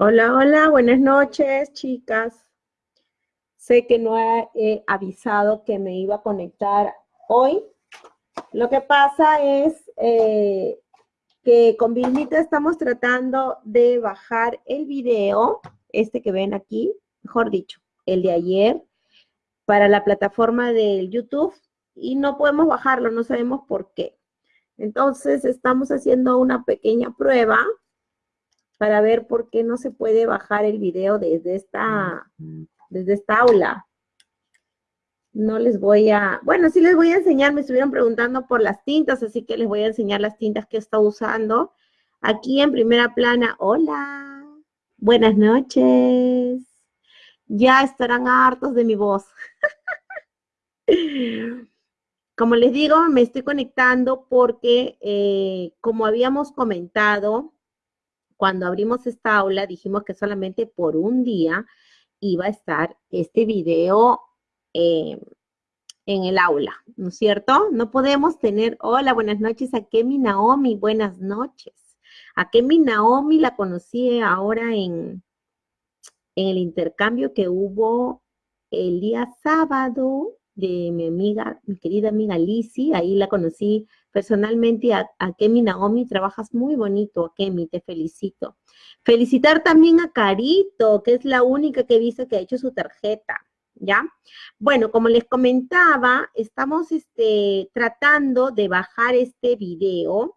Hola, hola, buenas noches, chicas. Sé que no he, avisado que me iba a conectar hoy. Lo que pasa es eh, que con Vilmita estamos tratando de bajar el video, este que ven aquí, mejor dicho, el de ayer, para la plataforma del YouTube y no podemos bajarlo, no sabemos por qué. Entonces estamos haciendo una pequeña prueba para ver por qué no se puede bajar el video desde esta, desde esta aula. No les voy a, bueno, sí les voy a enseñar, me estuvieron preguntando por las tintas, así que les voy a enseñar las tintas que está usando. Aquí en primera plana, hola, buenas noches. Ya estarán hartos de mi voz. Como les digo, me estoy conectando porque, eh, como habíamos comentado, cuando abrimos esta aula dijimos que solamente por un día iba a estar este video eh, en el aula, ¿no es cierto? No podemos tener, hola, buenas noches, a Kemi Naomi, buenas noches. A Kemi Naomi la conocí ahora en, en el intercambio que hubo el día sábado de mi amiga, mi querida amiga Lizzie, ahí la conocí personalmente a, Kemi Naomi, trabajas muy bonito, Kemi, te felicito. Felicitar también a Carito, que es la única que he visto que ha hecho su tarjeta, ¿ya? Bueno, como les comentaba, estamos este, tratando de bajar este video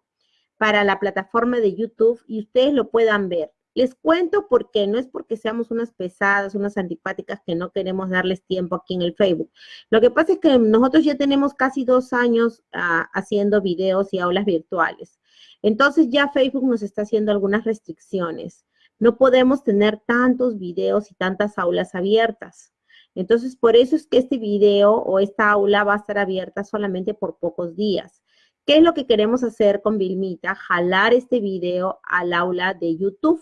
para la plataforma de YouTube y ustedes lo puedan ver. Les cuento por qué, no es porque seamos unas pesadas, unas antipáticas que no queremos darles tiempo aquí en el Facebook. Lo que pasa es que nosotros ya tenemos casi dos años ah, haciendo videos y aulas virtuales. Entonces ya Facebook nos está haciendo algunas restricciones. No podemos tener tantos videos y tantas aulas abiertas. Entonces, por eso es que este video o esta aula va a estar abierta solamente por pocos días. ¿Qué es lo que queremos hacer con Vilmita? Jalar este video al aula de YouTube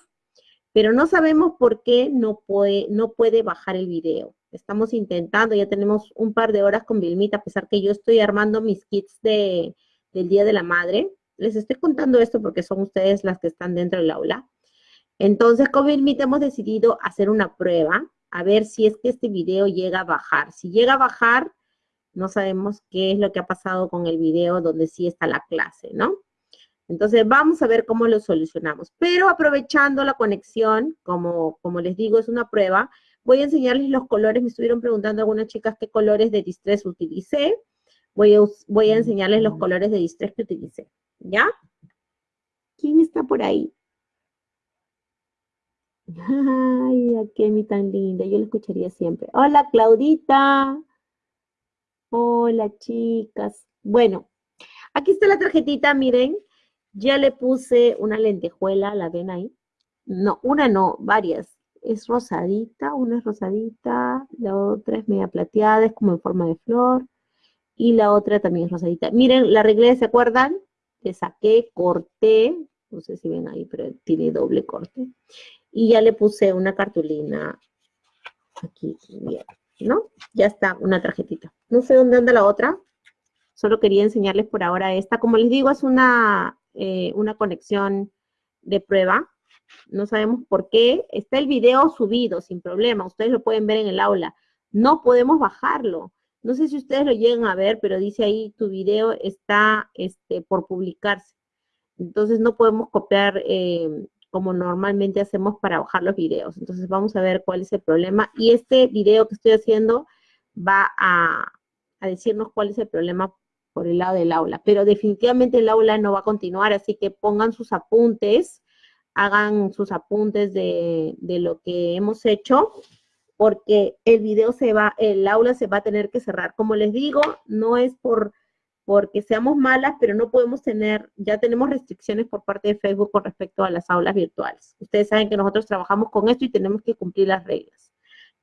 pero no sabemos por qué no puede, no puede bajar el video. Estamos intentando, ya tenemos un par de horas con Vilmita, a pesar que yo estoy armando mis kits de, del Día de la Madre. Les estoy contando esto porque son ustedes las que están dentro del aula. Entonces, con Vilmita hemos decidido hacer una prueba, a ver si es que este video llega a bajar. Si llega a bajar, no sabemos qué es lo que ha pasado con el video donde sí está la clase, ¿no? Entonces vamos a ver cómo lo solucionamos. Pero aprovechando la conexión, como, les digo, es una prueba, voy a enseñarles los colores. Me estuvieron preguntando algunas chicas qué colores de distress utilicé. Voy a, voy a enseñarles los colores de distress que utilicé. ¿Ya? ¿Quién está por ahí? Ay, qué mi tan linda. Yo la escucharía siempre. Hola, Claudita. Hola, chicas. Bueno, aquí está la tarjetita, miren. Ya le puse una lentejuela, ¿la ven ahí? No, una no, varias. Es rosadita, una es rosadita, la otra es media plateada, es como en forma de flor. Y la otra también es rosadita. Miren, la arreglé, ¿se acuerdan? Le saqué, corté, no sé si ven ahí, pero tiene doble corte. Y ya le puse una cartulina aquí, ¿no? Ya está, una tarjetita. No sé dónde anda la otra. Solo quería enseñarles por ahora esta. Como les digo, es una eh, una conexión de prueba. No sabemos por qué. Está el video subido sin problema. Ustedes lo pueden ver en el aula. No podemos bajarlo. No sé si ustedes lo llegan a ver, pero dice ahí tu video está este, por publicarse. Entonces no podemos copiar eh, como normalmente hacemos para bajar los videos. Entonces vamos a ver cuál es el problema. Y este video que estoy haciendo va a, a decirnos cuál es el problema por el lado del aula, pero definitivamente el aula no va a continuar, así que pongan sus apuntes, hagan sus apuntes de, lo que hemos hecho, porque el video se va, el aula se va a tener que cerrar. Como les digo, no es por porque seamos malas, pero no podemos tener, ya tenemos restricciones por parte de Facebook con respecto a las aulas virtuales. Ustedes saben que nosotros trabajamos con esto y tenemos que cumplir las reglas,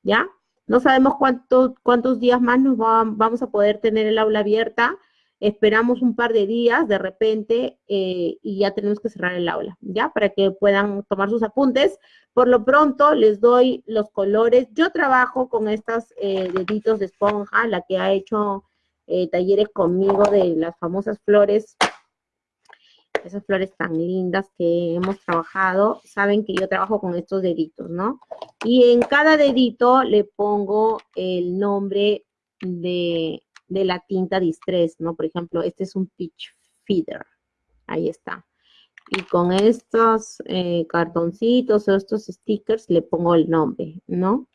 ¿ya? No sabemos cuántos cuántos días más nos vamos a poder tener el aula abierta, esperamos un par de días de repente eh, y ya tenemos que cerrar el aula, ¿ya? Para que puedan tomar sus apuntes. Por lo pronto les doy los colores. Yo trabajo con estas eh, deditos de esponja, la que ha hecho eh, talleres conmigo de las famosas flores. esas flores tan lindas que hemos trabajado, saben que yo trabajo con estos deditos, ¿no? Y en cada dedito le pongo el nombre de, la tinta Distress, ¿no? Por ejemplo, este es un Peach Feeder. Ahí está. Y con estos eh, cartoncitos o estos stickers le pongo el nombre, ¿no?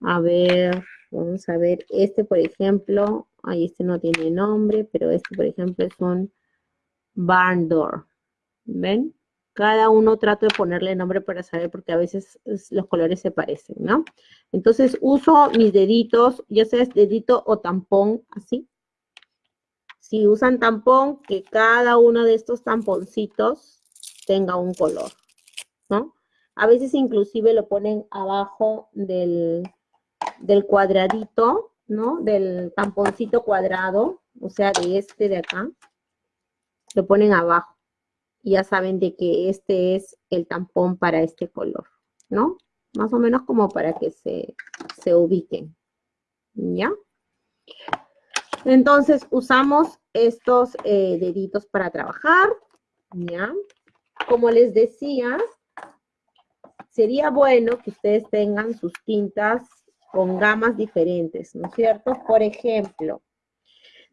A ver, vamos a ver. Este, por ejemplo, ahí este no tiene nombre, pero este, por ejemplo, es un barn door. ¿Ven? Cada uno trato de ponerle nombre para saber porque a veces los colores se parecen, ¿no? Entonces uso mis deditos, ya sea dedito o tampón, así. Si usan tampón, que cada uno de estos tamponcitos tenga un color, ¿no? A veces inclusive lo ponen abajo del, del cuadradito, ¿no? Del tamponcito cuadrado, o sea, de este de acá. Lo ponen abajo ya saben de que este es el tampón para este color, ¿no? Más o menos como para que se, se ubiquen, ¿ya? Entonces usamos estos eh, deditos para trabajar, ¿ya? Como les decía, sería bueno que ustedes tengan sus tintas con gamas diferentes, ¿no es cierto? Por ejemplo,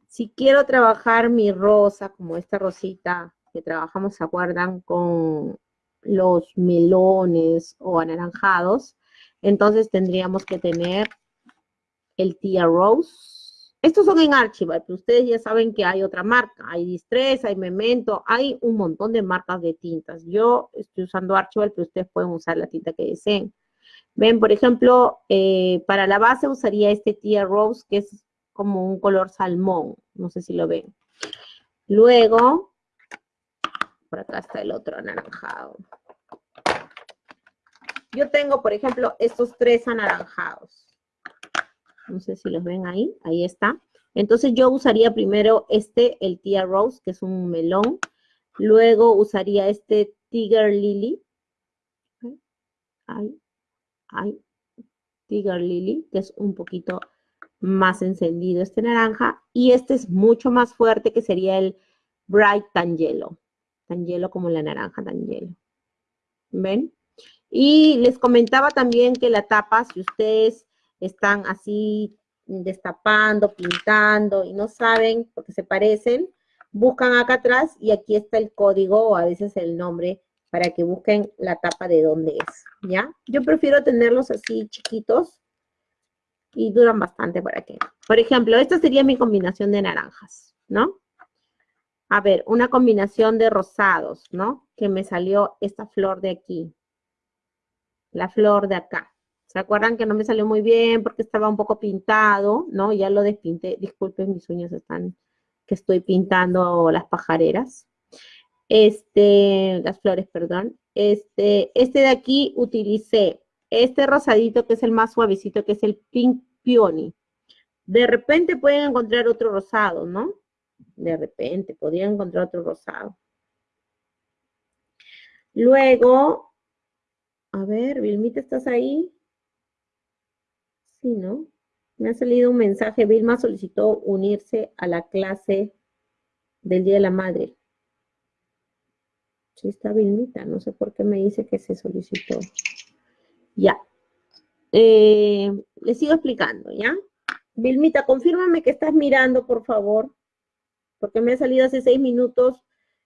si quiero trabajar mi rosa, como esta rosita que trabajamos, ¿se acuerdan? Con los melones o anaranjados. Entonces tendríamos que tener el Tia Rose. Estos son en Archival, pero ustedes ya saben que hay otra marca. Hay Distress, hay Memento, hay un montón de marcas de tintas. Yo estoy usando Archival, pero ustedes pueden usar la tinta que deseen. Ven, por ejemplo, eh, para la base usaría este Tia Rose, que es como un color salmón. No sé si lo ven. Luego, acá está el otro anaranjado. Yo tengo, por ejemplo, estos tres anaranjados. No sé si los ven ahí. Ahí está. Entonces yo usaría primero este, el Tia Rose, que es un melón. Luego usaría este Tiger Lily. Ay, ay, Tiger Lily, que es un poquito más encendido este naranja. Y este es mucho más fuerte, que sería el Bright Tangelo tan hielo como la naranja, tan hielo. ¿Ven? Y les comentaba también que la tapa, si ustedes están así destapando, pintando y no saben porque se parecen, buscan acá atrás y aquí está el código o a veces el nombre para que busquen la tapa de dónde es, ¿ya? Yo prefiero tenerlos así chiquitos y duran bastante para que... Por ejemplo, esta sería mi combinación de naranjas, ¿no? A ver, una combinación de rosados, ¿no? Que me salió esta flor de aquí. La flor de acá. ¿Se acuerdan que no me salió muy bien porque estaba un poco pintado, ¿no? Ya lo despinté. Disculpen, mis uñas están, que estoy pintando las pajareras. Este, las flores, perdón. Este, este de aquí utilicé este rosadito que es el más suavecito, que es el Pink Peony. De repente pueden encontrar otro rosado, ¿no? De repente, podría encontrar otro rosado. Luego, a ver, Vilmita, ¿estás ahí? Sí, ¿no? Me ha salido un mensaje, Vilma solicitó unirse a la clase del Día de la Madre. Sí está Vilmita, no sé por qué me dice que se solicitó. Ya. Eh, le sigo explicando, ¿ya? Vilmita, confírmame que estás mirando, por favor porque me ha salido hace seis minutos,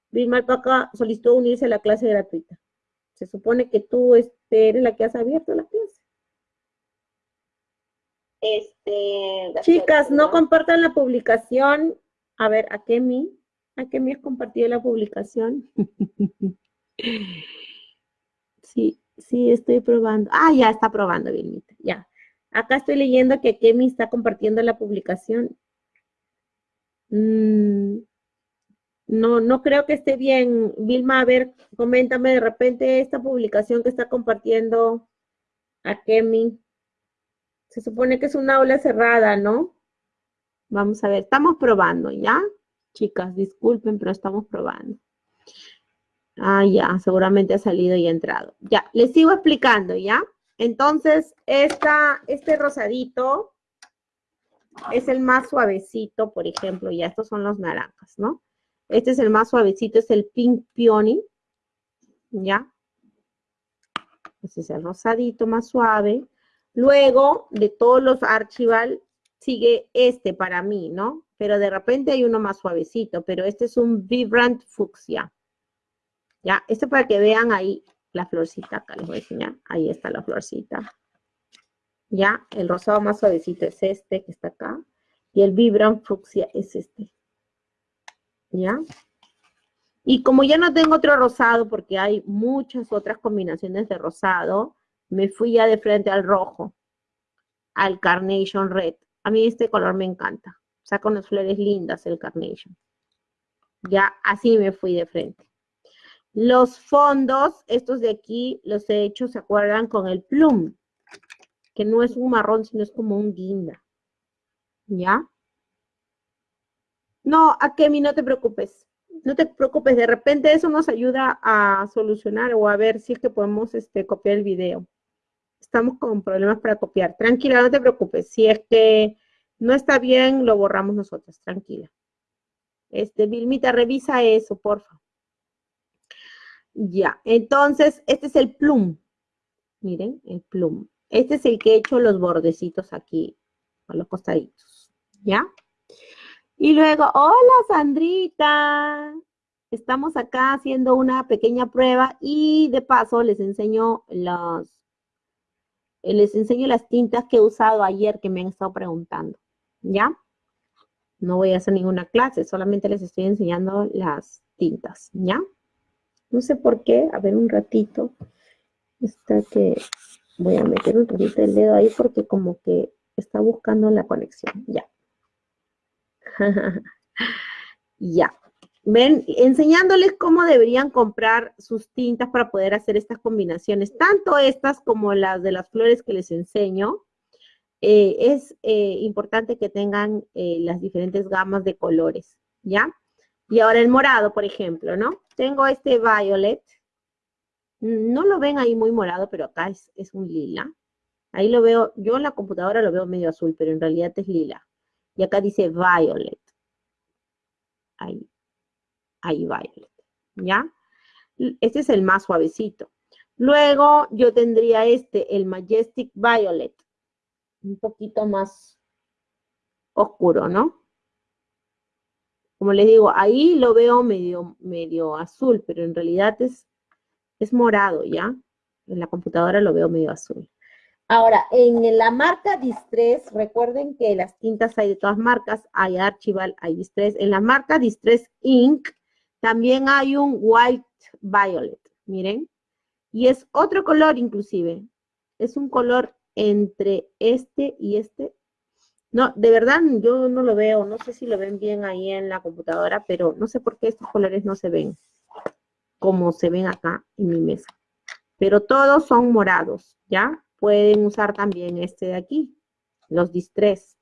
Vilma Alpaca solicitó unirse a la clase gratuita. Se supone que tú este, eres la que has abierto la clase. Este, Chicas, no compartan la publicación. A ver, ¿a qué mi? ¿A qué me has compartido la publicación? sí, sí, estoy probando. Ah, ya está probando, Vilmita, ya. Acá estoy leyendo que Kemi está compartiendo la publicación. Mm, no, no creo que esté bien. Vilma, a ver, coméntame de repente esta publicación que está compartiendo a Kemi. Se supone que es una aula cerrada, ¿no? Vamos a ver, estamos probando, ¿ya? Chicas, disculpen, pero estamos probando. Ah, ya, seguramente ha salido y ha entrado. Ya, les sigo explicando, ¿ya? Entonces, esta, este rosadito es el más suavecito, por ejemplo, ya estos son los naranjas, ¿no? Este es el más suavecito, es el Pink Peony. ¿Ya? Este es el rosadito más suave. Luego, de todos los Archival, sigue este para mí, ¿no? Pero de repente hay uno más suavecito, pero este es un Vibrant Fucsia. ¿Ya? Este para que vean ahí la florcita, acá les voy a enseñar. Ahí está la florcita. ¿Ya? El rosado más suavecito es este que está acá. Y el Vibrant Fucsia es este. ¿Ya? Y como ya no tengo otro rosado, porque hay muchas otras combinaciones de rosado, me fui ya de frente al rojo, al Carnation Red. A mí este color me encanta. Saca unas flores lindas el Carnation. Ya así me fui de frente. Los fondos, estos de aquí, los he hecho, ¿se acuerdan? Con el plum, que no es un marrón, sino es como un guinda. ¿Ya? No, Akemi, no te preocupes no te preocupes, de repente eso nos ayuda a solucionar o a ver si es que podemos este, copiar el video. Estamos con problemas para copiar. Tranquila, no te preocupes. Si es que no está bien, lo borramos nosotros. Tranquila. Este, Vilmita, revisa eso, porfa. Ya, entonces, este es el plum. Miren, el plum. Este es el que he hecho los bordecitos aquí, a los costaditos. ¿Ya? Y luego, hola Sandrita, estamos acá haciendo una pequeña prueba y de paso les enseño los, les enseño las tintas que he usado ayer que me han estado preguntando, ¿ya? No voy a hacer ninguna clase, solamente les estoy enseñando las tintas, ¿ya? No sé por qué, a ver un ratito, está que voy a meter un ratito el dedo ahí porque como que está buscando la conexión, ya. ya. Ven, enseñándoles cómo deberían comprar sus tintas para poder hacer estas combinaciones, tanto estas como las de las flores que les enseño. Eh, es eh, importante que tengan eh, las diferentes gamas de colores, ¿ya? Y ahora el morado, por ejemplo, ¿no? Tengo este violet. No lo ven ahí muy morado, pero acá es, es un lila. Ahí lo veo, yo en la computadora lo veo medio azul, pero en realidad es lila. Y acá dice violet. Ahí, ahí violet. ¿Ya? Este es el más suavecito. Luego yo tendría este, el Majestic Violet. Un poquito más oscuro, ¿no? Como les digo, ahí lo veo medio, medio azul, pero en realidad es, es morado, ¿ya? En la computadora lo veo medio azul. Ahora, en la marca Distress, recuerden que las tintas hay de todas marcas, hay Archival, hay Distress. En la marca Distress Ink también hay un White Violet, miren. Y es otro color inclusive. Es un color entre este y este. No, de verdad yo no lo veo, no sé si lo ven bien ahí en la computadora, pero no sé por qué estos colores no se ven como se ven acá en mi mesa. Pero todos son morados, ¿ya? pueden usar también este de aquí, los distress.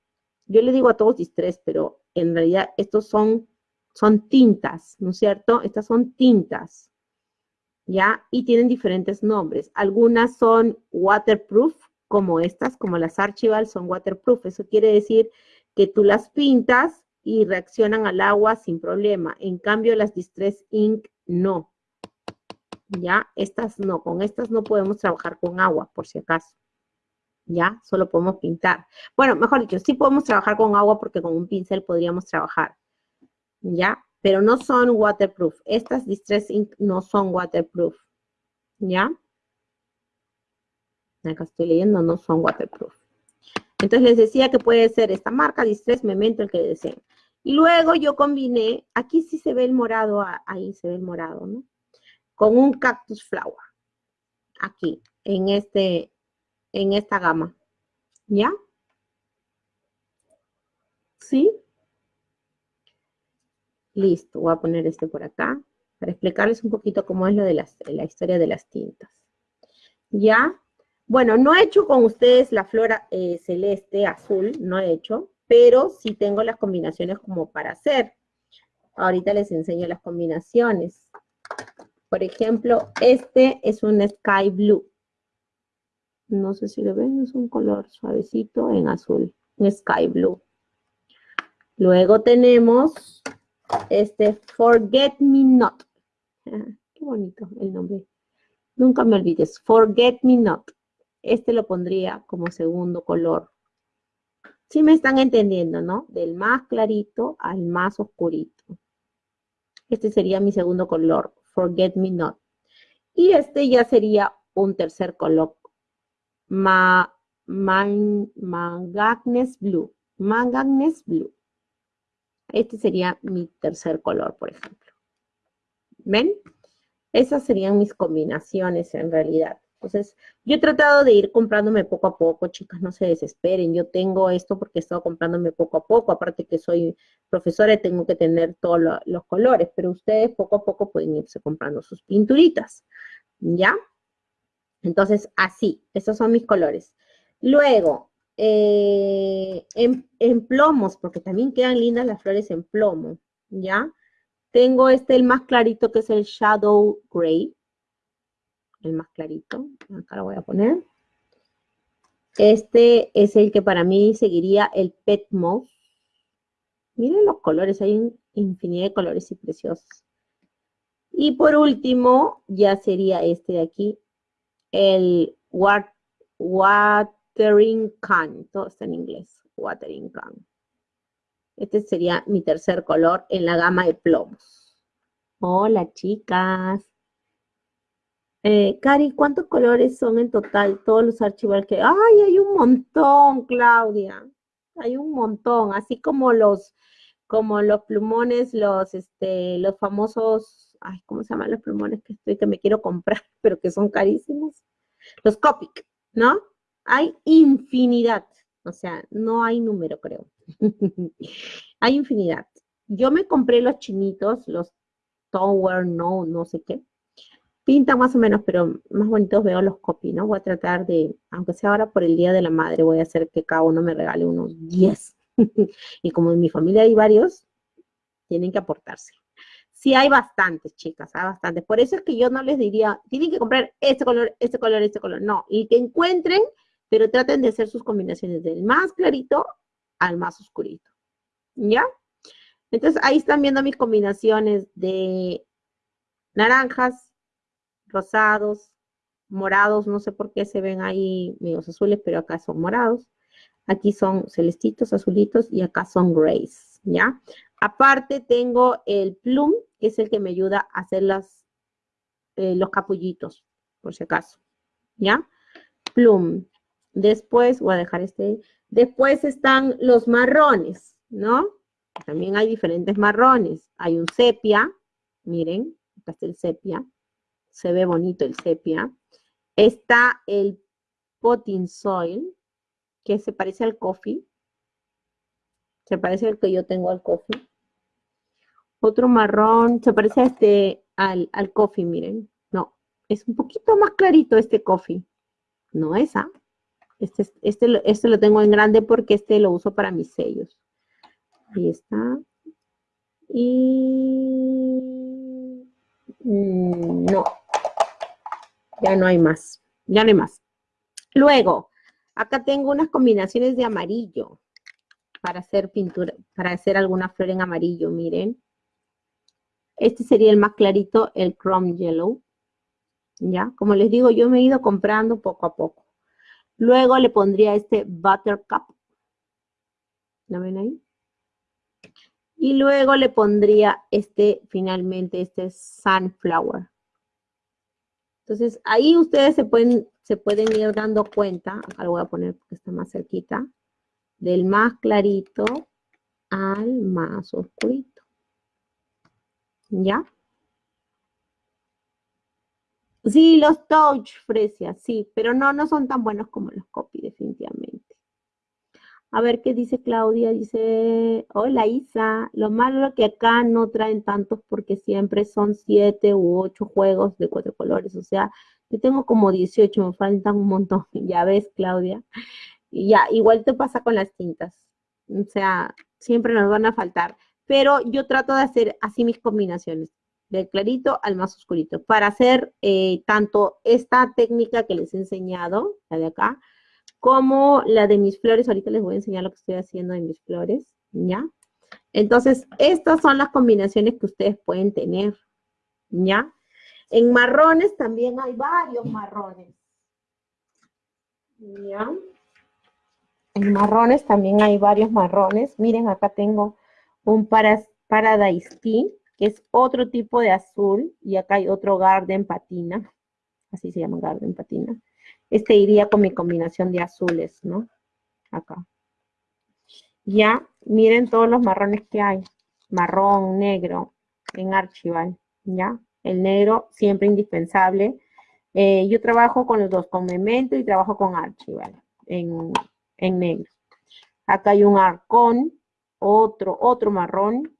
Yo le digo a todos distress, pero en realidad estos son, son tintas, ¿no es cierto? Estas son tintas, ¿ya? Y tienen diferentes nombres. Algunas son waterproof, como estas, como las Archival, son waterproof. Eso quiere decir que tú las pintas y reaccionan al agua sin problema. En cambio, las Distress Ink no. ¿Ya? Estas no, con estas no podemos trabajar con agua, por si acaso. ¿Ya? Solo podemos pintar. Bueno, mejor dicho, sí podemos trabajar con agua porque con un pincel podríamos trabajar. ¿Ya? Pero no son waterproof. Estas Distress Ink no son waterproof. ¿Ya? Acá estoy leyendo, no son waterproof. Entonces les decía que puede ser esta marca, Distress, Memento, el que deseen. Y luego yo combiné, aquí sí se ve el morado, ahí se ve el morado, ¿no? Con un cactus flower. Aquí, en, este, en esta gama. ¿Ya? ¿Sí? Listo, voy a poner este por acá para explicarles un poquito cómo es lo de la historia de las tintas. ¿Ya? Bueno, no he hecho con ustedes la flora eh, celeste, azul, no he hecho, pero sí tengo las combinaciones como para hacer. Ahorita les enseño las combinaciones. Por ejemplo, este es un sky blue. No sé si lo ven, es un color suavecito en azul, un sky blue. Luego tenemos este Forget Me Not. qué bonito el nombre. Nunca me olvides. Forget Me Not. Este lo pondría como segundo color. Si me están entendiendo, ¿no? Del más clarito al más oscurito. Este sería mi segundo color. Forget Me Not. Y este ya sería un tercer color. Ma, man, Manganese Blue. Manganese Blue. Este sería mi tercer color, por ejemplo. ¿Ven? Esas serían mis combinaciones en realidad. Entonces, yo he tratado de ir comprándome poco a poco, chicas, no se desesperen. Yo tengo esto porque he estado comprándome poco a poco, aparte que soy profesora y tengo que tener todos los colores, pero ustedes poco a poco pueden irse comprando sus pinturitas, ¿ya? Entonces, así, esos son mis colores. Luego, eh, en, plomos, porque también quedan lindas las flores en plomo, ¿ya? Tengo este, el más clarito, que es el Shadow Gray. El más clarito. Acá lo voy a poner. Este es el que para mí seguiría el Pet Moss. Miren los colores, hay infinidad de colores y preciosos. Y por último, ya sería este de aquí, el Watering Can, todo está en inglés, Watering Can. Este sería mi tercer color en la gama de plomos. Hola, chicas. Eh, Cari, ¿cuántos colores son en total todos los archivos que... ¡Ay, hay un montón, Claudia! Hay un montón, así como los, como los plumones, los, este, los famosos, ay, ¿cómo se llaman los plumones que estoy, que me quiero comprar, pero que son carísimos? Los Copic, ¿no? Hay infinidad, o sea, no hay número, creo. hay infinidad. Yo me compré los chinitos, los Tower, no, no sé qué. Pintan más o menos, pero más bonitos veo los copy, ¿no? Voy a tratar de, aunque sea ahora por el Día de la Madre, voy a hacer que cada uno me regale unos 10. y como en mi familia hay varios, tienen que aportarse. Sí hay bastantes, chicas, hay bastantes. Por eso es que yo no les diría, tienen que comprar este color, este color, este color. No, y que encuentren pero traten de hacer sus combinaciones del más clarito al más oscurito, ¿ya? Entonces, ahí están viendo mis combinaciones de naranjas, rosados, morados, no sé por qué se ven ahí medios azules, pero acá son morados. Aquí son celestitos, azulitos y acá son grays, ¿ya? Aparte tengo el plum, que es el que me ayuda a hacer las, eh, los capullitos, por si acaso, ¿ya? Plum. Después, voy a dejar este, después están los marrones, ¿no? También hay diferentes marrones. Hay un sepia, miren, acá está el sepia, se ve bonito el sepia. Está el potting soil, que se parece al coffee. Se parece al que yo tengo al coffee. Otro marrón, se parece a este, al, al coffee, miren. No, es un poquito más clarito este coffee. No esa. ¿ah? Este, este, este lo tengo en grande porque este lo uso para mis sellos. Ahí está. Y... Mm, no. Ya no hay más. Ya no hay más. Luego, acá tengo unas combinaciones de amarillo para hacer pintura, para hacer alguna flor en amarillo, miren. Este sería el más clarito, el Chrome Yellow. ¿Ya? Como les digo, yo me he ido comprando poco a poco. Luego le pondría este Buttercup. ¿Lo ven ahí? Y luego le pondría este, finalmente, este Sunflower. Entonces, ahí ustedes se pueden, se pueden ir dando cuenta, acá lo voy a poner porque está más cerquita, del más clarito al más oscurito. ¿Ya? Sí, los touch, Fresia, sí, pero no, no son tan buenos como los copy, definitivamente. A ver qué dice Claudia, dice, hola Isa, lo malo es que acá no traen tantos porque siempre son siete u ocho juegos de cuatro colores, o sea, yo tengo como 18, me faltan un montón, ya ves Claudia. Y ya, igual te pasa con las tintas, o sea, siempre nos van a faltar, pero yo trato de hacer así mis combinaciones del clarito al más oscurito, para hacer eh, tanto esta técnica que les he enseñado, la de acá, como la de mis flores. Ahorita les voy a enseñar lo que estoy haciendo en mis flores, ¿ya? Entonces, estas son las combinaciones que ustedes pueden tener, ¿ya? En marrones también hay varios marrones, ¿ya? En marrones también hay varios marrones. Miren, acá tengo un Paradise Tea, que es otro tipo de azul, y acá hay otro Garden Patina, así se llama Garden Patina. Este iría con mi combinación de azules, ¿no? Acá. Ya, miren todos los marrones que hay. Marrón, negro, en Archival, ¿ya? El negro siempre indispensable. Eh, yo trabajo con los dos, con Memento y trabajo con Archival, en, en negro. Acá hay un arcón, otro, otro marrón.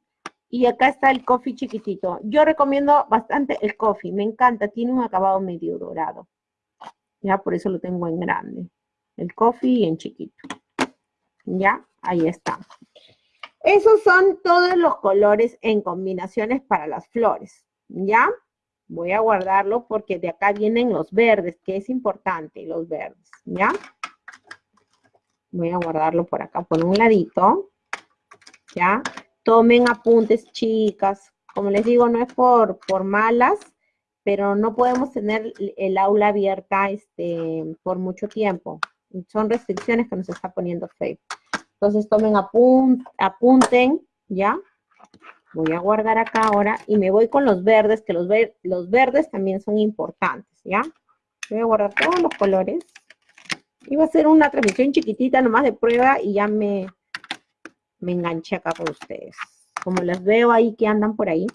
Y acá está el coffee chiquitito. Yo recomiendo bastante el coffee, me encanta, tiene un acabado medio dorado. Ya, por eso lo tengo en grande. El coffee y en chiquito. Ya, ahí está. Esos son todos los colores en combinaciones para las flores. ¿Ya? Voy a guardarlo porque de acá vienen los verdes, que es importante, los verdes. ¿Ya? Voy a guardarlo por acá, por un ladito. ¿Ya? Tomen apuntes, chicas. Como les digo, no es por, por malas, pero no podemos tener el aula abierta este, por mucho tiempo. Son restricciones que nos está poniendo Facebook. Entonces tomen apunten, ¿ya? Voy a guardar acá ahora y me voy con los verdes, que los, los verdes también son importantes, ¿ya? Voy a guardar todos los colores. Y va a ser una transmisión chiquitita nomás de prueba y ya me, me enganché acá con ustedes. Como las veo ahí que andan por ahí,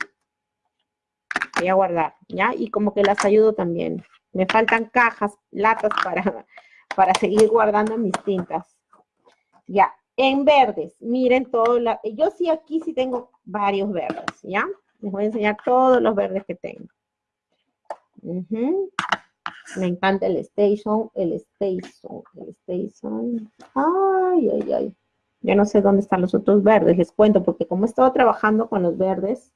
voy a guardar, ¿ya? Y como que las ayudo también. Me faltan cajas, latas para, para seguir guardando mis tintas. Ya, en verdes, miren todo, la, yo sí aquí sí tengo varios verdes, ¿ya? Les voy a enseñar todos los verdes que tengo. Me encanta el station, el station, el station. Ay, ay, ay. Ya no sé dónde están los otros verdes, les cuento, porque como he estado trabajando con los verdes,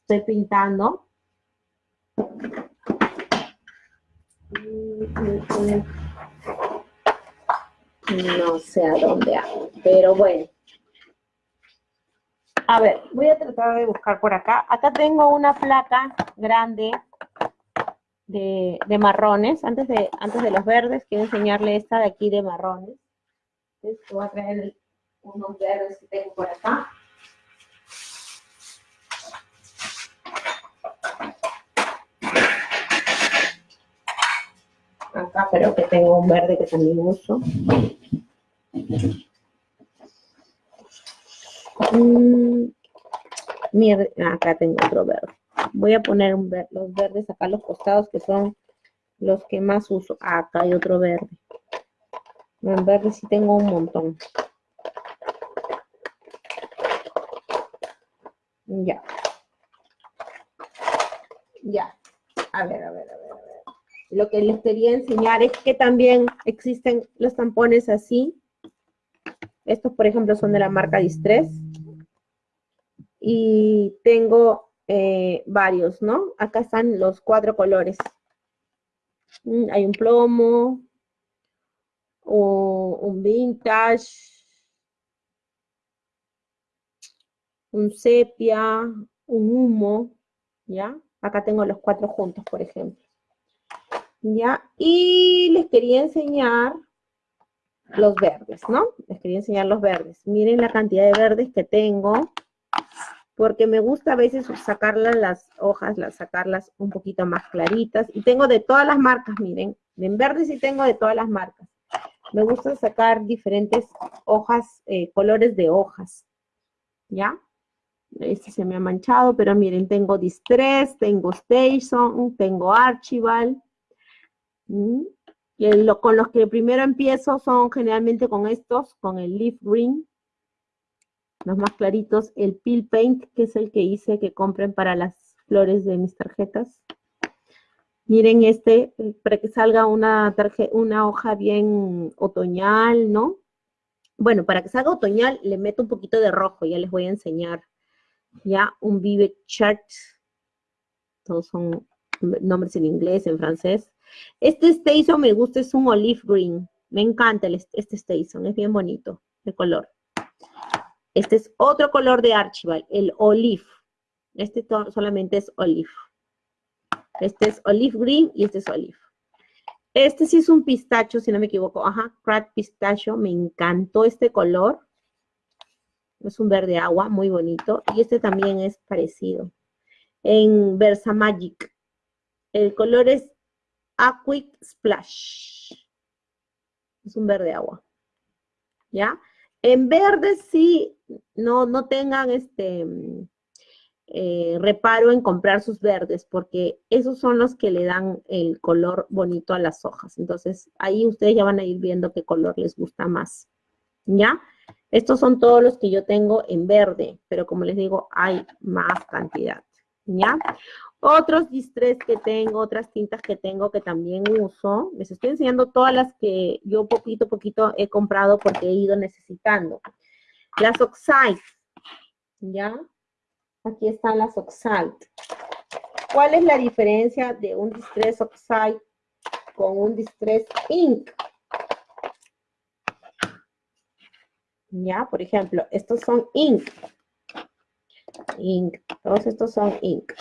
estoy pintando. No sé a dónde hago, pero bueno. A ver, voy a tratar de buscar por acá. Acá tengo una placa grande de, marrones. Antes de, antes de los verdes, quiero enseñarle esta de aquí de marrones. Voy a traer unos verdes que tengo por acá. Acá pero que tengo un verde que también uso. Mm, acá tengo otro verde. Voy a poner los verdes acá los costados que son los que más uso. acá hay otro verde. En verde sí tengo un montón. Ya. Ya. A ver, a ver, a ver. Lo que les quería enseñar es que también existen los tampones así. Estos, por ejemplo, son de la marca Distress. Y tengo eh, varios, ¿no? Acá están los cuatro colores. Mm, hay un plomo, un vintage, un sepia, un humo, ¿ya? Acá tengo los cuatro juntos, por ejemplo. ¿Ya? Y les quería enseñar los verdes, ¿no? Les quería enseñar los verdes. Miren la cantidad de verdes que tengo, porque me gusta a veces sacarlas las hojas, las, sacarlas un poquito más claritas. Y tengo de todas las marcas, miren. En verdes sí tengo de todas las marcas. Me gusta sacar diferentes hojas, eh, colores de hojas, ¿ya? Este se me ha manchado, pero miren, tengo Distress, tengo Station, tengo Archival, con los que primero empiezo son generalmente con estos, con el Leaf Green, los más claritos, el Peel Paint, que es el que hice que compren para las flores de mis tarjetas. Miren este, eh, para que salga una, una hoja bien otoñal, ¿no? Bueno, para que salga otoñal le meto un poquito de rojo, ya les voy a enseñar. Ya, un Vive Chart. Todos son nombres en inglés, en francés. Este Station me gusta, es un olive green. Me encanta este Station, es bien bonito de color. Este es otro color de Archival, el olive. Este solamente es olive. Este es olive green y este es olive. Este sí es un pistacho, si no me equivoco. Ajá, crack pistacho. Me encantó este color. Es un verde agua, muy bonito. Y este también es parecido. En Versa Magic. El color es Aquic Splash. Es un verde agua. ¿Ya? En verde sí, no, no tengan este eh, reparo en comprar sus verdes, porque esos son los que le dan el color bonito a las hojas. Entonces, ahí ustedes ya van a ir viendo qué color les gusta más. ¿Ya? Estos son todos los que yo tengo en verde, pero como les digo, hay más cantidad. ¿Ya? Otros distress que tengo, otras tintas que tengo que también uso. Les estoy enseñando todas las que yo poquito a poquito he comprado porque he ido necesitando. Las Oxide, ¿ya? Aquí están las Oxide. ¿Cuál es la diferencia de un Distress Oxide con un Distress Ink? Ya, por ejemplo, estos son Ink. Ink. Todos estos son Ink.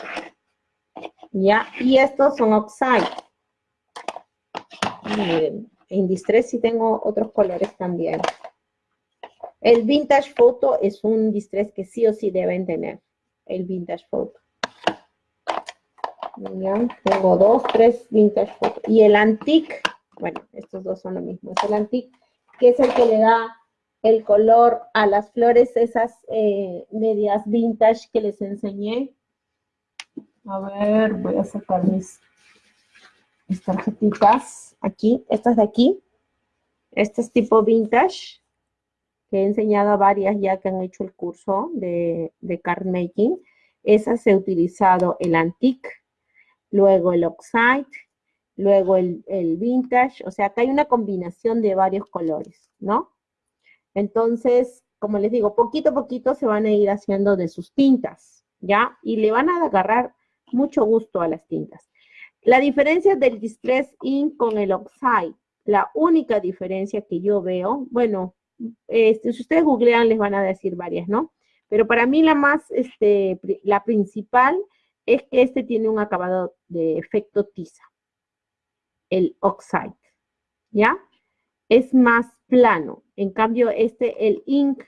Ya, y estos son Oxide. en Distress sí tengo otros colores también. El Vintage Photo es un Distress que sí o sí deben tener el Vintage Photo. tengo dos, tres Vintage Photo. Y el Antique, bueno, estos dos son lo mismo. Es el Antique, que es el que le da el color a las flores, esas eh, medias vintage que les enseñé. A ver, voy a sacar mis, tarjetitas aquí, estas de aquí. Este es tipo vintage que he enseñado a varias ya que han hecho el curso de, card making. Esas he utilizado el antique, luego el oxide, luego el, el, vintage, o sea, acá hay una combinación de varios colores, ¿no? Entonces, como les digo, poquito a poquito se van a ir haciendo de sus tintas, ¿ya? Y le van a agarrar mucho gusto a las tintas. La diferencia del Distress Ink con el Oxide, la única diferencia que yo veo, bueno, este, si ustedes googlean les van a decir varias, ¿no? Pero para mí la más, este, la principal es que este tiene un acabado de efecto tiza, el oxide, ¿ya? Es más plano. En cambio, este, el ink,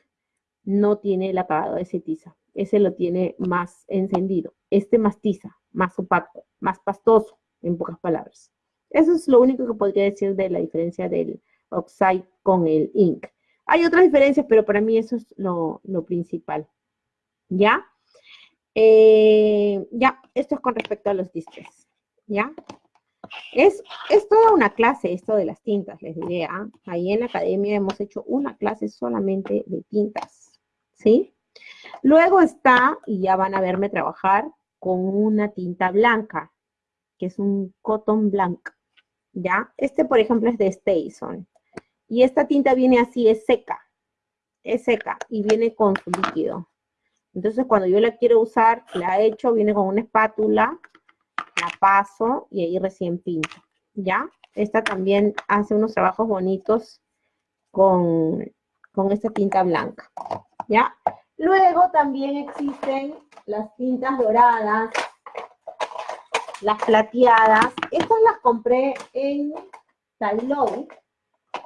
no tiene el acabado de ese tiza. Ese lo tiene más encendido. Este más tiza, más opaco, más pastoso, en pocas palabras. Eso es lo único que podría decir de la diferencia del oxide con el ink. Hay otras diferencias, pero para mí eso es lo, principal. ¿Ya? Eh, ya, esto es con respecto a los disques. ¿Ya? Es, es, toda una clase esto de las tintas, les diré. ¿ah? Ahí en la academia hemos hecho una clase solamente de tintas. ¿Sí? Luego está, y ya van a verme trabajar, con una tinta blanca, que es un cotton blanc. ¿Ya? Este, por ejemplo, es de Station. Y esta tinta viene así, es seca. Es seca y viene con su líquido. Entonces, cuando yo la quiero usar, la echo, viene con una espátula, la paso y ahí recién pinto. ¿Ya? Esta también hace unos trabajos bonitos con, con esta tinta blanca. ¿Ya? Luego también existen las tintas doradas, las plateadas. Estas las compré en Talón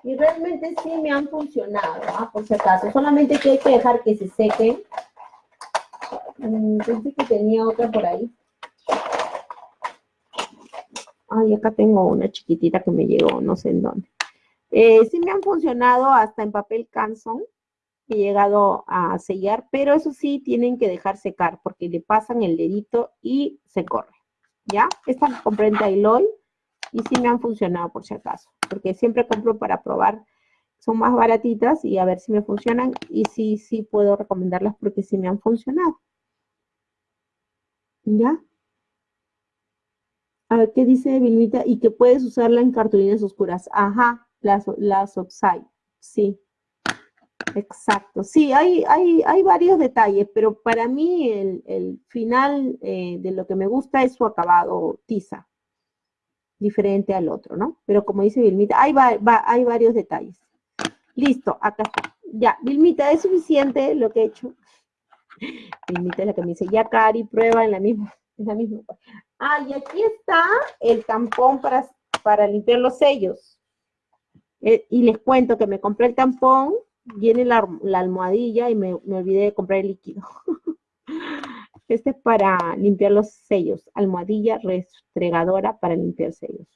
y realmente sí me han funcionado, ¿ah? por si acaso. Solamente que hay que dejar que se sequen. Mm, pensé que tenía otra por ahí. Ay, acá tengo una chiquitita que me llegó, no sé en dónde. Eh, sí me han funcionado hasta en papel canson. He llegado a sellar, pero eso sí tienen que dejar secar porque le pasan el dedito y se corre. ¿Ya? Esta la compré en Tailoy y sí me han funcionado por si acaso, porque siempre compro para probar, son más baratitas y a ver si me funcionan y sí, sí puedo recomendarlas porque sí me han funcionado. ¿Ya? A ver, ¿qué dice Vilmita? Y que puedes usarla en cartulinas oscuras. Ajá, las, las Oxide, sí. Exacto, sí, hay, hay, hay varios detalles, pero para mí el, final eh, de lo que me gusta es su acabado tiza diferente al otro, ¿no? Pero como dice Vilmita, hay, hay varios detalles. Listo, acá está. Ya, Vilmita, es suficiente lo que he hecho. Vilmita es la que me dice, ya Cari, prueba en la misma, en la misma. Ah, y aquí está el tampón para, para limpiar los sellos. Eh, y les cuento que me compré el tampón, viene la, almohadilla y me, olvidé de comprar el líquido. Este es para limpiar los sellos. Almohadilla restregadora para limpiar sellos.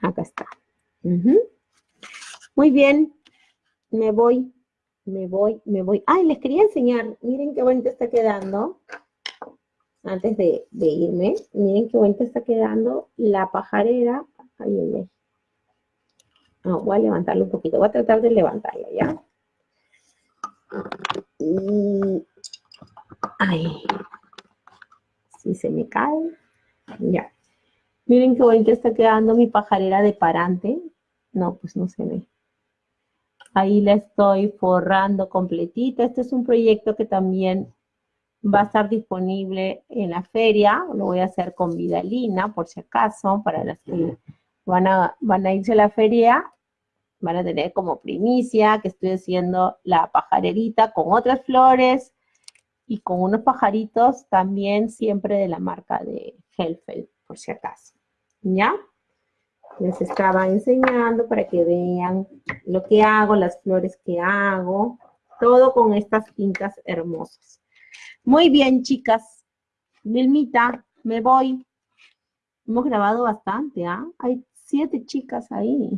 Acá está. Muy bien. Me voy, me voy, me voy. Ay, les quería enseñar. Miren qué bonito está quedando. Antes de, irme. Miren qué bonito está quedando la pajarera. Ay, ay, ay. voy a levantarlo un poquito. Voy a tratar de levantarla, ¿ya? ay. Si se me cae. Ya. Miren qué bonita está quedando mi pajarera de parante. No, pues no se ve. Ahí la estoy forrando completita. Este es un proyecto que también va a estar disponible en la feria. Lo voy a hacer con Vidalina, por si acaso, para las que van a, van a irse a la feria. Van a tener como primicia que estoy haciendo la pajarerita con otras flores y con unos pajaritos también siempre de la marca de Helfeld, por si acaso. ¿Ya? Les estaba enseñando para que vean lo que hago, las flores que hago, todo con estas tintas hermosas. Muy bien, chicas. Milmita, me voy. Hemos grabado bastante, ¿ah? Hay siete chicas ahí.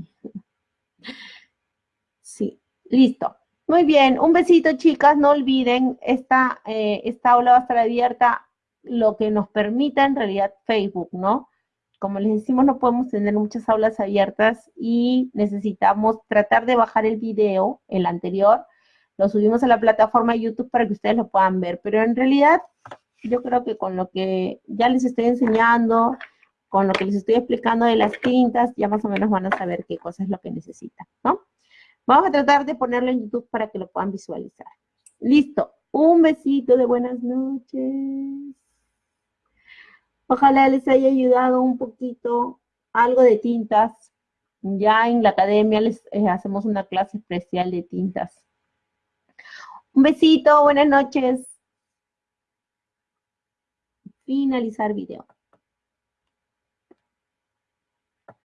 Sí, listo. Muy bien, un besito, chicas. No olviden, esta, eh, esta aula va a estar abierta lo que nos permita en realidad Facebook, ¿no? como les decimos, no podemos tener muchas aulas abiertas y necesitamos tratar de bajar el video, el anterior, lo subimos a la plataforma YouTube para que ustedes lo puedan ver, pero en realidad yo creo que con lo que ya les estoy enseñando, con lo que les estoy explicando de las tintas, ya más o menos van a saber qué cosa es lo que necesitan, ¿no? Vamos a tratar de ponerlo en YouTube para que lo puedan visualizar. Listo. Un besito de buenas noches. Ojalá les haya ayudado un poquito algo de tintas. Ya en la academia les eh, hacemos una clase especial de tintas. Un besito, buenas noches. Finalizar video.